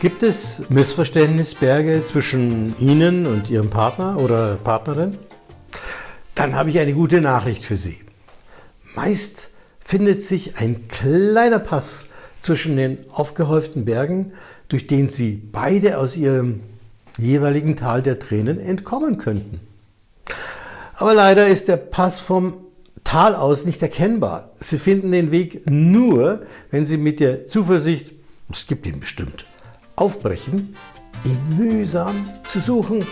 Gibt es Missverständnisberge zwischen Ihnen und Ihrem Partner oder Partnerin? Dann habe ich eine gute Nachricht für Sie. Meist findet sich ein kleiner Pass zwischen den aufgehäuften Bergen, durch den Sie beide aus Ihrem jeweiligen Tal der Tränen entkommen könnten. Aber leider ist der Pass vom Tal aus nicht erkennbar. Sie finden den Weg nur, wenn Sie mit der Zuversicht, es gibt ihn bestimmt, aufbrechen, ihn mühsam zu suchen